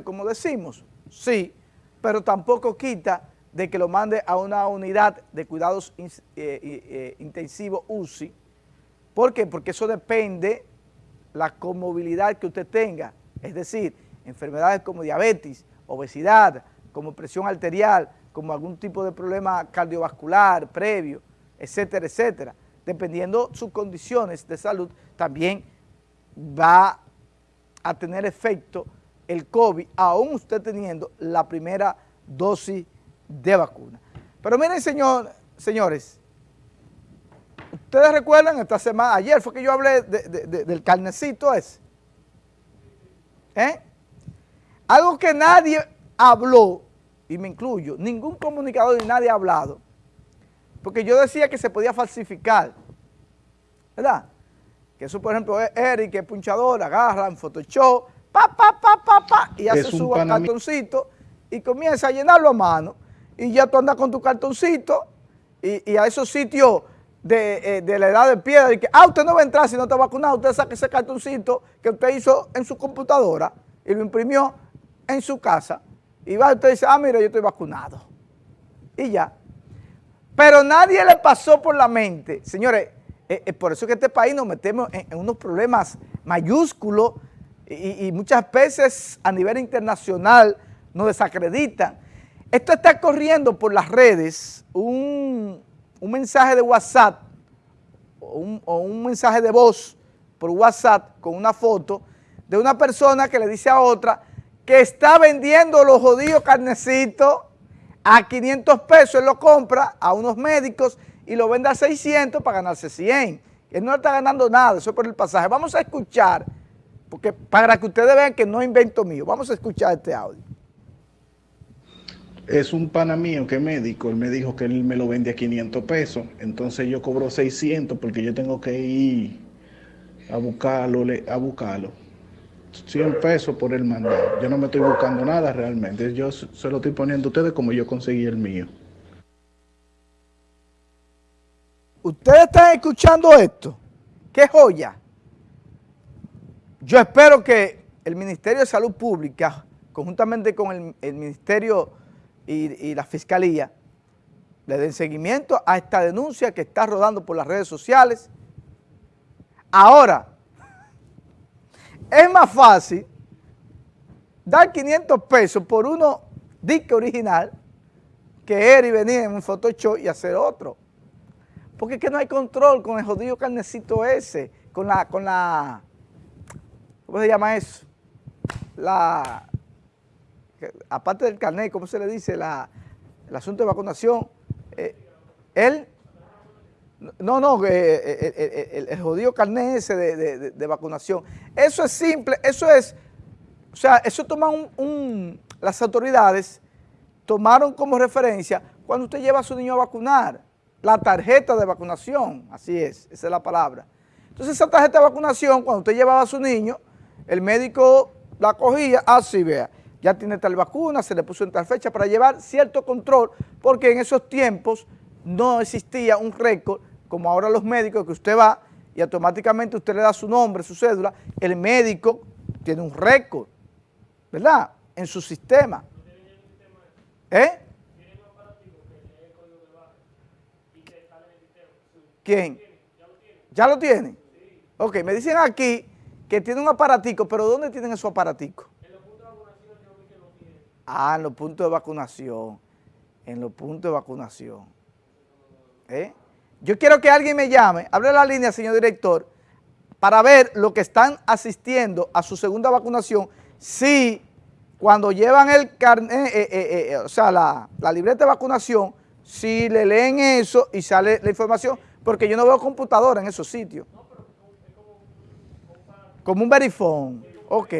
como decimos, sí, pero tampoco quita de que lo mande a una unidad de cuidados eh, eh, intensivos UCI. ¿Por qué? Porque eso depende la comorbilidad que usted tenga, es decir, enfermedades como diabetes, obesidad, como presión arterial, como algún tipo de problema cardiovascular previo, etcétera, etcétera. Dependiendo sus condiciones de salud, también va a tener efecto el COVID, aún usted teniendo la primera dosis de vacuna. Pero miren, señor, señores, ustedes recuerdan esta semana, ayer fue que yo hablé del carnecito ese. ¿Eh? Algo que nadie habló, y me incluyo, ningún comunicador ni nadie ha hablado, porque yo decía que se podía falsificar, ¿verdad? Que eso, por ejemplo, Eric, que es punchador, agarra en Photoshop, pa, pa, pa, pa, pa, y hace su cartoncito y comienza a llenarlo a mano. Y ya tú andas con tu cartoncito y, a esos sitios eh, de, la edad de piedra y que, ah, usted no va a entrar si no está vacunado, usted saca ese cartoncito que usted hizo en su computadora y lo imprimió en su casa y va usted dice, ah, mira, yo estoy vacunado. Y ya. Pero nadie le pasó por la mente, señores, eh, eh, por eso que este país nos metemos en unos problemas mayúsculos y, muchas veces a nivel internacional nos desacreditan. Esto está corriendo por las redes un, mensaje de WhatsApp o un, mensaje de voz por WhatsApp con una foto de una persona que le dice a otra que está vendiendo los jodidos carnecitos a 500 pesos, él lo compra a unos médicos y lo vende a 600 para ganarse 100. Él no está ganando nada, eso es por el pasaje. Vamos a escuchar porque para que ustedes vean que no invento mío. Vamos a escuchar este audio. Es un pana mío que es médico, él me dijo que él me lo vende a 500 pesos, entonces yo cobro 600 porque yo tengo que ir a buscarlo, a buscarlo. 100 pesos por el mandado. Yo no me estoy buscando nada realmente, yo se lo estoy poniendo a ustedes como yo conseguí el mío. ¿Ustedes están escuchando esto? ¡Qué joya! Yo espero que el Ministerio de Salud Pública, conjuntamente con el, Ministerio y, la Fiscalía, le den seguimiento a esta denuncia que está rodando por las redes sociales. Ahora, es más fácil dar 500 pesos por uno disque original que ir y venir en un Photoshop y hacer otro. Porque es que no hay control con el jodido carnecito ese, con la, con la ¿cómo se llama eso? La, aparte del carnet, ¿cómo se le dice? La, el asunto de vacunación. Eh, él, no, no, eh, eh, el, jodido carnet ese de, vacunación. Eso es simple, eso es, o sea, eso toma un, las autoridades tomaron como referencia cuando usted lleva a su niño a vacunar, la tarjeta de vacunación, así es, esa es la palabra. Entonces esa tarjeta de vacunación, cuando usted llevaba a su niño, el médico la cogía, así vea, ya tiene tal vacuna, se le puso en tal fecha para llevar cierto control, porque en esos tiempos no existía un récord, como ahora los médicos, que usted va y automáticamente usted le da su nombre, su cédula, el médico tiene un récord, ¿verdad?, en su sistema. ¿Eh? ¿Quién? ¿Ya lo tiene? Ok, me dicen aquí que tiene un aparatico, pero ¿dónde tienen esos aparaticos? En los puntos de vacunación yo vi que lo tienen. Ah, en los puntos de vacunación, en los puntos de vacunación. ¿Eh? Yo quiero que alguien me llame, hable la línea, señor director, para ver lo que están asistiendo a su segunda vacunación, si cuando llevan el carnet, eh, eh, o sea, la, la libreta de vacunación, si le leen eso y sale la información, porque yo no veo computadora en esos sitios. Como un verifón. Ok.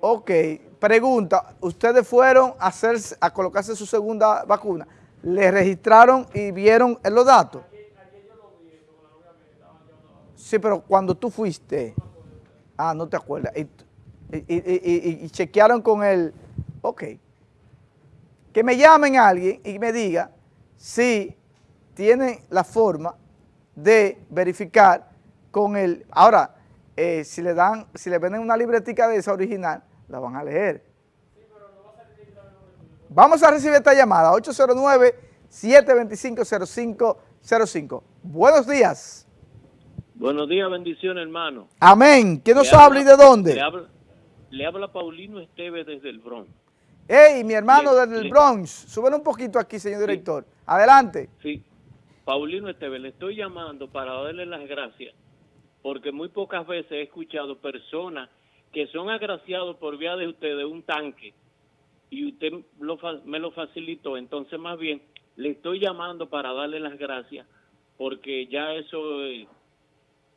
Ok. Pregunta, ¿ustedes fueron a, hacer, a colocarse su segunda vacuna? ¿Le registraron y vieron los datos? Sí, pero cuando tú fuiste, ah, no te acuerdas, y, y, chequearon con el, ok, que me llamen a alguien y me diga si tienen la forma de verificar con el, ahora, eh, si le dan, si le venden una libretica de esa original, la van a leer. Vamos a recibir esta llamada, 809-725-0505. Buenos días. Buenos días, bendición hermano. Amén. ¿Quién nos habla, y de dónde? Le habla, Paulino Esteves desde el Bronx. Hey, mi hermano desde el Bronx. Suben un poquito aquí, señor director. Adelante. Sí. Paulino Esteves, le estoy llamando para darle las gracias porque muy pocas veces he escuchado personas que son agraciados por vía de usted de un tanque y usted me lo facilitó, entonces más bien le estoy llamando para darle las gracias porque ya eso eh,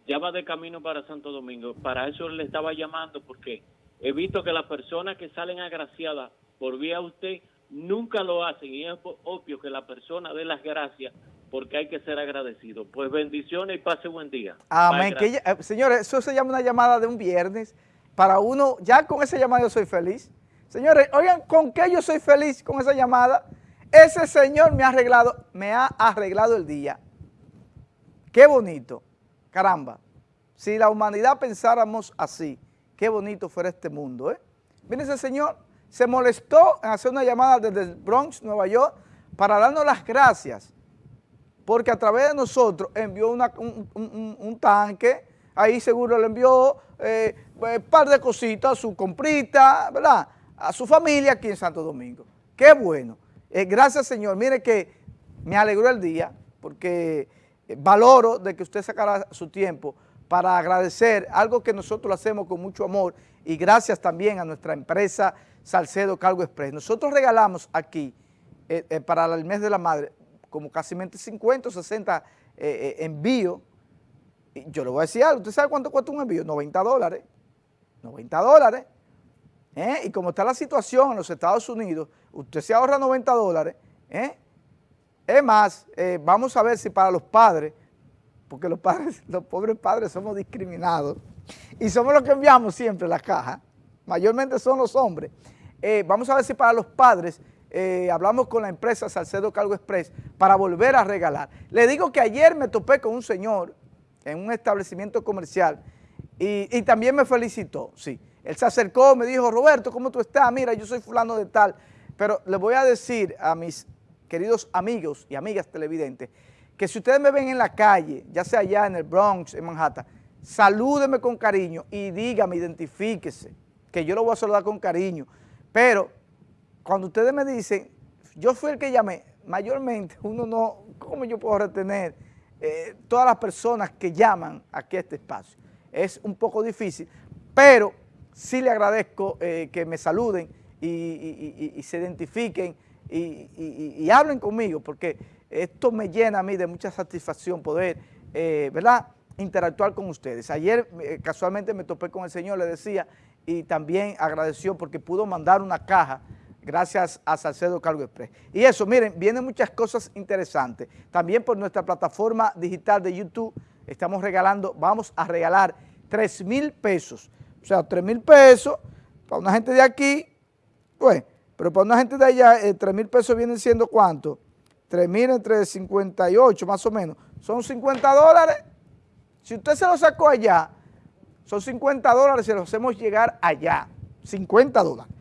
ya va de camino para Santo Domingo. Para eso le estaba llamando porque he visto que las personas que salen agraciadas por vía de usted nunca lo hacen y es obvio que la persona dé las gracias porque hay que ser agradecido. Pues bendiciones y pase buen día. Amén. Que, eh, señores, eso se llama una llamada de un viernes. Para uno, ya con esa llamada yo soy feliz. Señores, oigan, ¿con qué yo soy feliz con esa llamada? Ese señor me ha arreglado, me ha arreglado el día. Qué bonito. Caramba. Si la humanidad pensáramos así, qué bonito fuera este mundo, ¿eh? Miren ese señor, se molestó en hacer una llamada desde el Bronx, Nueva York, para darnos las gracias porque a través de nosotros envió un, tanque, ahí seguro le envió eh, un eh, par de cositas, su comprita, ¿verdad? A su familia aquí en Santo Domingo. Qué bueno. Eh, gracias, Señor. Mire que me alegró el día, porque eh, valoro de que usted sacara su tiempo para agradecer algo que nosotros hacemos con mucho amor y gracias también a nuestra empresa Salcedo Cargo Express. Nosotros regalamos aquí, para el mes de la madre, como casi 50 o 60 envíos. Y yo le voy a decir algo, ¿usted sabe cuánto cuesta un envío? 90 dólares. 90 dólares. ¿eh? Y como está la situación en los Estados Unidos, usted se ahorra 90 dólares. ¿eh? Es más, eh, vamos a ver si para los padres, porque los padres, los pobres padres somos discriminados y somos los que enviamos siempre la caja, mayormente son los hombres. vamos a ver si para los padres eh, hablamos con la empresa Salcedo Cargo Express para volver a regalar. Le digo que ayer me topé con un señor en un establecimiento comercial y, también me felicitó, sí. Él se acercó, me dijo, Roberto, ¿cómo tú estás? Mira, yo soy fulano de tal. Pero le voy a decir a mis queridos amigos y amigas televidentes que si ustedes me ven en la calle, ya sea allá en el Bronx, en Manhattan, salúdeme con cariño y dígame, identifíquese, que yo lo voy a saludar con cariño. Pero cuando ustedes me dicen, yo fui el que llamé, mayormente uno no, ¿cómo yo puedo retener eh, todas las personas que llaman aquí a este espacio? Es un poco difícil, pero sí le agradezco eh, que me saluden y, se identifiquen y, hablen conmigo, porque esto me llena a mí de mucha satisfacción poder, eh, ¿verdad?, interactuar con ustedes. Ayer casualmente me topé con el señor, le decía, y también agradeció porque pudo mandar una caja gracias a Salcedo Cargo Express. Y eso, miren, vienen muchas cosas interesantes. También por nuestra plataforma digital de YouTube estamos regalando, vamos a regalar 3 mil pesos. O sea, 3 mil pesos para una gente de aquí, pues, pero para una gente de allá, 3 eh, mil pesos vienen siendo ¿cuánto? 3 mil entre 58 más o menos. Son 50 dólares. Si usted se lo sacó allá, son 50 dólares, se los hacemos llegar allá. 50 dólares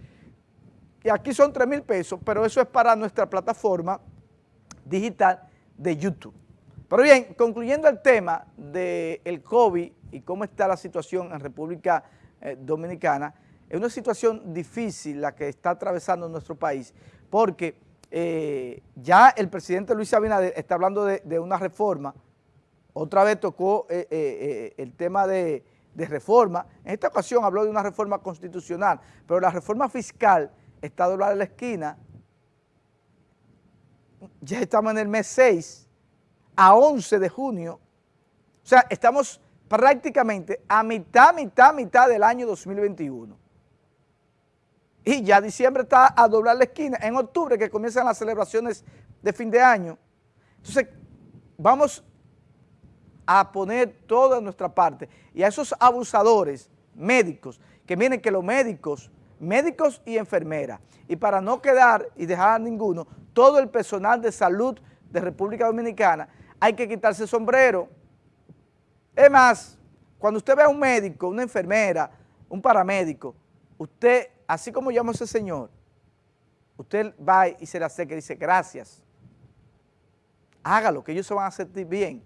aquí son 3 mil pesos, pero eso es para nuestra plataforma digital de YouTube. Pero bien, concluyendo el tema del COVID y cómo está la situación en República eh, Dominicana, es una situación difícil la que está atravesando nuestro país, porque eh, ya el presidente Luis Abinader está hablando de, una reforma, otra vez tocó eh, el tema de, de reforma, en esta ocasión habló de una reforma constitucional, pero la reforma fiscal está doblada la esquina, ya estamos en el mes 6, a 11 de junio, o sea, estamos prácticamente a mitad, mitad, mitad del año 2021. Y ya diciembre está a doblar la esquina, en octubre que comienzan las celebraciones de fin de año. Entonces, vamos a poner toda nuestra parte. Y a esos abusadores médicos, que miren que los médicos médicos y enfermeras. Y para no quedar y dejar a ninguno, todo el personal de salud de República Dominicana, hay que quitarse el sombrero. Es más, cuando usted ve a un médico, una enfermera, un paramédico, usted así como llamo a ese señor, usted va y se le acerca y dice gracias, hágalo, que ellos se van a sentir bien,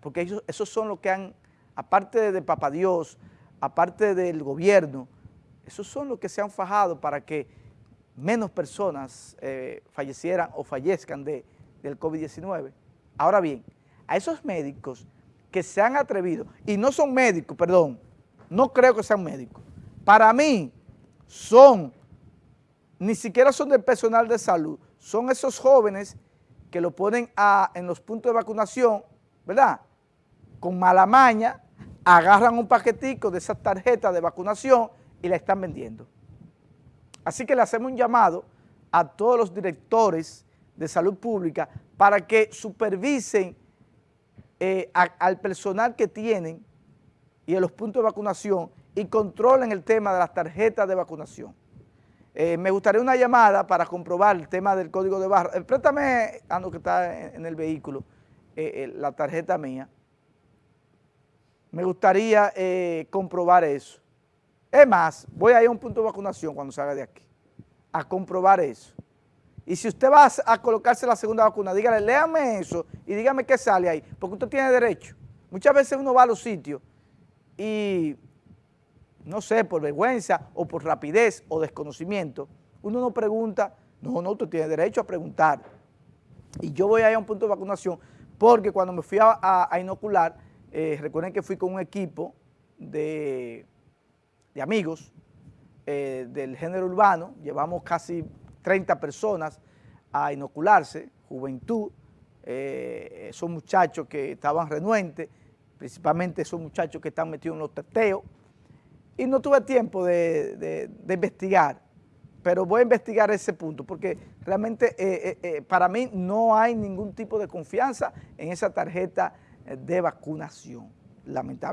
porque ellos, esos son los que han, aparte de Papa Dios, aparte del gobierno, esos son los que se han fajado para que menos personas eh, fallecieran o fallezcan de, del COVID-19. Ahora bien, a esos médicos que se han atrevido, y no son médicos, perdón, no creo que sean médicos, para mí son, ni siquiera son del personal de salud, son esos jóvenes que lo ponen en los puntos de vacunación, ¿verdad? Con mala maña, agarran un paquetico de esas tarjetas de vacunación y la están vendiendo. Así que le hacemos un llamado a todos los directores de salud pública para que supervisen eh, al personal que tienen y en los puntos de vacunación y controlen el tema de las tarjetas de vacunación. Eh, me gustaría una llamada para comprobar el tema del código de barra. Eh, préstame, Ando, que está en, el vehículo, la tarjeta mía. Me gustaría comprobar eso. Es más, voy a ir a un punto de vacunación cuando salga de aquí, a comprobar eso. Y si usted va a colocarse la segunda vacuna, dígale, léame eso y dígame qué sale ahí, porque usted tiene derecho. Muchas veces uno va a los sitios y, no sé, por vergüenza o por rapidez o desconocimiento, uno no pregunta, no, no, usted tiene derecho a preguntar. Y yo voy a ir a un punto de vacunación porque cuando me fui a, inocular, eh, recuerden que fui con un equipo de de amigos eh, del género urbano, llevamos casi 30 personas a inocularse, juventud, eh, esos muchachos que estaban renuentes, principalmente esos muchachos que están metidos en los teteos, y no tuve tiempo de, investigar, pero voy a investigar ese punto, porque realmente eh, para mí no hay ningún tipo de confianza en esa tarjeta de vacunación, lamentablemente.